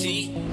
See.